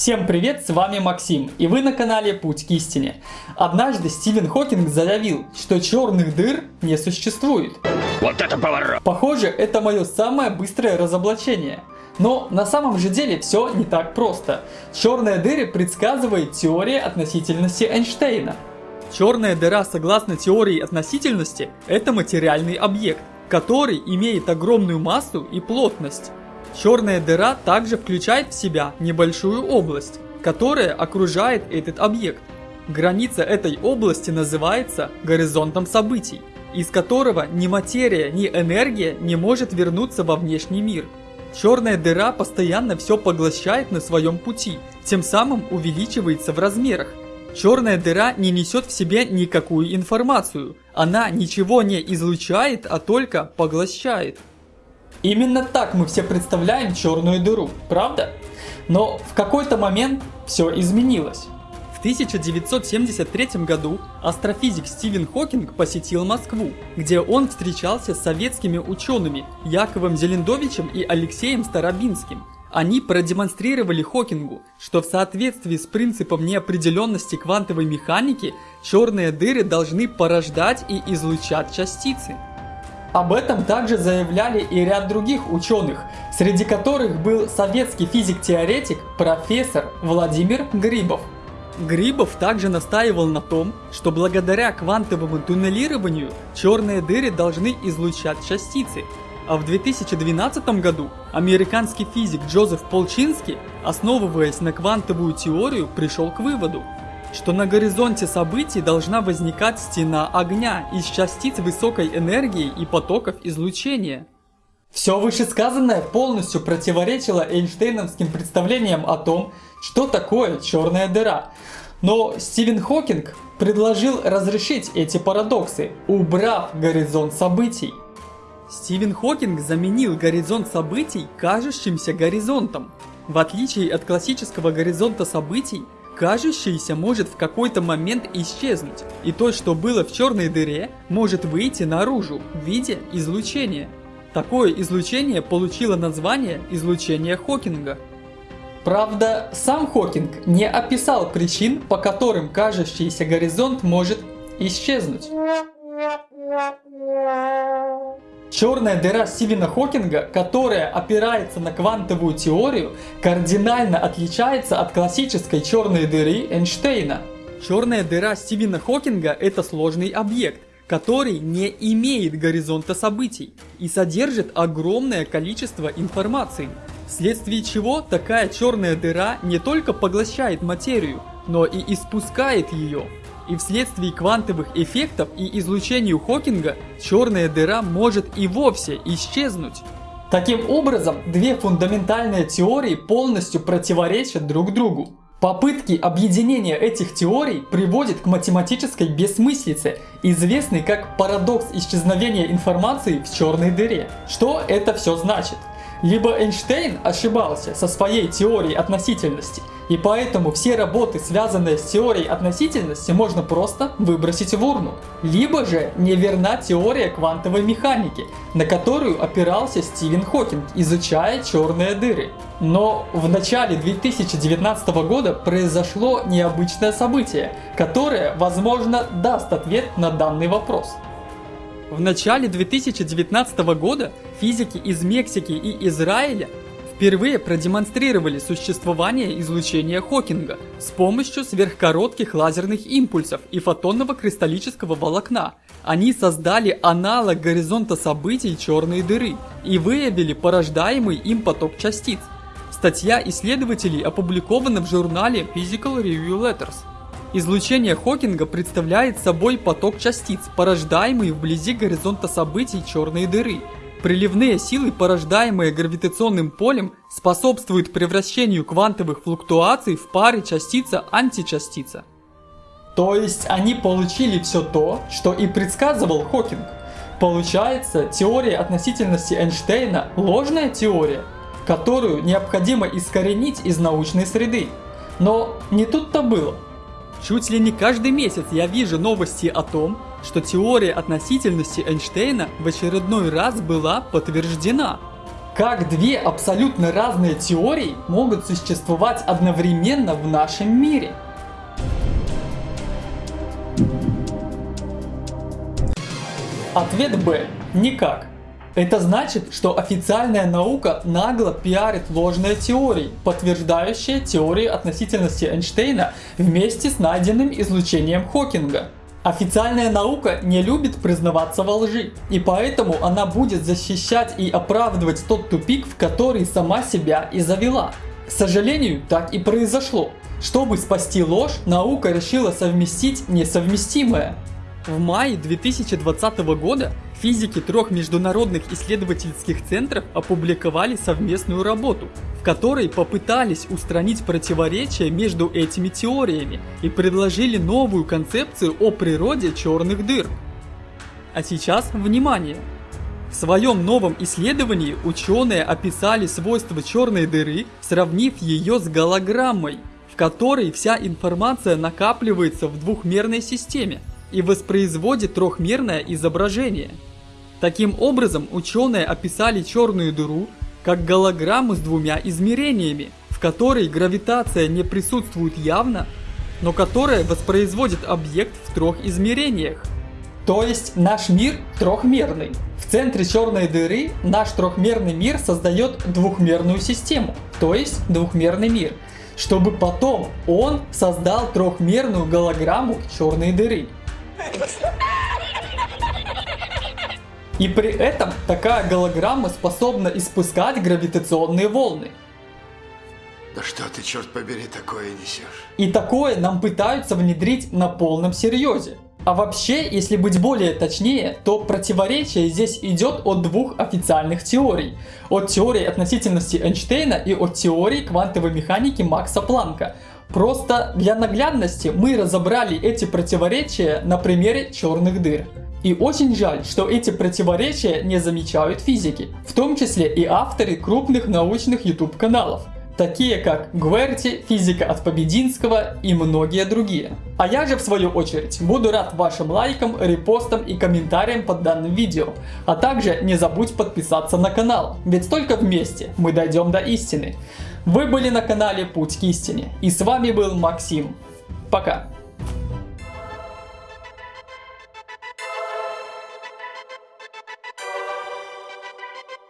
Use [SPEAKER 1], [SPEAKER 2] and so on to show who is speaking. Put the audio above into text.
[SPEAKER 1] Всем привет, с вами Максим, и вы на канале Путь к истине. Однажды Стивен Хокинг заявил, что черных дыр не существует.
[SPEAKER 2] Вот это поворот!
[SPEAKER 1] Похоже, это мое самое быстрое разоблачение. Но на самом же деле все не так просто. Черные дыры предсказывает теория относительности Эйнштейна. Черная дыра, согласно теории относительности, это материальный объект, который имеет огромную массу и плотность. Черная дыра также включает в себя небольшую область, которая окружает этот объект. Граница этой области называется горизонтом событий, из которого ни материя, ни энергия не может вернуться во внешний мир. Черная дыра постоянно все поглощает на своем пути, тем самым увеличивается в размерах. Черная дыра не несет в себе никакую информацию, она ничего не излучает, а только поглощает. Именно так мы все представляем черную дыру, правда? Но в какой-то момент все изменилось. В 1973 году астрофизик Стивен Хокинг посетил Москву, где он встречался с советскими учеными Яковом Зелендовичем и Алексеем Старобинским. Они продемонстрировали Хокингу, что в соответствии с принципом неопределенности квантовой механики черные дыры должны порождать и излучать частицы. Об этом также заявляли и ряд других ученых, среди которых был советский физик-теоретик профессор Владимир Грибов. Грибов также настаивал на том, что благодаря квантовому туннелированию черные дыры должны излучать частицы. А в 2012 году американский физик Джозеф Полчинский, основываясь на квантовую теорию, пришел к выводу, что на горизонте событий должна возникать стена огня из частиц высокой энергии и потоков излучения. Все вышесказанное полностью противоречило Эйнштейновским представлениям о том, что такое черная дыра. Но Стивен Хокинг предложил разрешить эти парадоксы, убрав горизонт событий. Стивен Хокинг заменил горизонт событий кажущимся горизонтом. В отличие от классического горизонта событий, кажущееся может в какой-то момент исчезнуть, и то, что было в черной дыре, может выйти наружу в виде излучения. Такое излучение получило название излучение Хокинга. Правда, сам Хокинг не описал причин, по которым кажущийся горизонт может исчезнуть. Черная дыра Стивена Хокинга, которая опирается на квантовую теорию, кардинально отличается от классической черной дыры Эйнштейна. Черная дыра Стивена Хокинга – это сложный объект, который не имеет горизонта событий и содержит огромное количество информации, вследствие чего такая черная дыра не только поглощает материю, но и испускает ее и вследствие квантовых эффектов и излучению Хокинга черная дыра может и вовсе исчезнуть. Таким образом, две фундаментальные теории полностью противоречат друг другу. Попытки объединения этих теорий приводят к математической бессмыслице, известной как парадокс исчезновения информации в черной дыре. Что это все значит? Либо Эйнштейн ошибался со своей теорией относительности, и поэтому все работы, связанные с теорией относительности, можно просто выбросить в урну. Либо же неверна теория квантовой механики, на которую опирался Стивен Хокинг, изучая черные дыры. Но в начале 2019 года произошло необычное событие, которое, возможно, даст ответ на данный вопрос. В начале 2019 года физики из Мексики и Израиля впервые продемонстрировали существование излучения Хокинга с помощью сверхкоротких лазерных импульсов и фотонного кристаллического волокна. Они создали аналог горизонта событий черной дыры и выявили порождаемый им поток частиц. Статья исследователей опубликована в журнале Physical Review Letters. Излучение Хокинга представляет собой поток частиц, порождаемый вблизи горизонта событий черной дыры. Приливные силы, порождаемые гравитационным полем, способствуют превращению квантовых флуктуаций в пары частица-античастица. То есть они получили все то, что и предсказывал Хокинг. Получается, теория относительности Эйнштейна – ложная теория, которую необходимо искоренить из научной среды. Но не тут-то было. Чуть ли не каждый месяц я вижу новости о том, что теория относительности Эйнштейна в очередной раз была подтверждена. как две абсолютно разные теории могут существовать одновременно в нашем мире? Ответ Б. Никак. Это значит, что официальная наука нагло пиарит ложные теории, подтверждающие теорию относительности Эйнштейна вместе с найденным излучением Хокинга. Официальная наука не любит признаваться во лжи, и поэтому она будет защищать и оправдывать тот тупик, в который сама себя и завела. К сожалению, так и произошло. Чтобы спасти ложь, наука решила совместить несовместимое. В мае 2020 года физики трех международных исследовательских центров опубликовали совместную работу, в которой попытались устранить противоречия между этими теориями и предложили новую концепцию о природе черных дыр. А сейчас внимание! В своем новом исследовании ученые описали свойства черной дыры, сравнив ее с голограммой, в которой вся информация накапливается в двухмерной системе и воспроизводит трехмерное изображение. Таким образом, ученые описали черную дыру как голограмму с двумя измерениями, в которой гравитация не присутствует явно, но которая воспроизводит объект в трех измерениях. То есть наш мир трехмерный. В центре черной дыры наш трехмерный мир создает двухмерную систему, то есть двухмерный мир, чтобы потом он создал трехмерную голограмму черной дыры. И при этом такая голограмма способна испускать гравитационные волны.
[SPEAKER 2] Да что ты, черт побери, такое несешь?
[SPEAKER 1] И такое нам пытаются внедрить на полном серьезе. А вообще, если быть более точнее, то противоречие здесь идет от двух официальных теорий. От теории относительности Эйнштейна и от теории квантовой механики Макса Планка. Просто для наглядности мы разобрали эти противоречия на примере черных дыр. И очень жаль, что эти противоречия не замечают физики, в том числе и авторы крупных научных YouTube каналов, такие как Гверти, физика от Побединского и многие другие. А я же в свою очередь буду рад вашим лайкам, репостам и комментариям под данным видео. А также не забудь подписаться на канал, ведь только вместе мы дойдем до истины. Вы были на канале Путь к истине и с вами был Максим. Пока.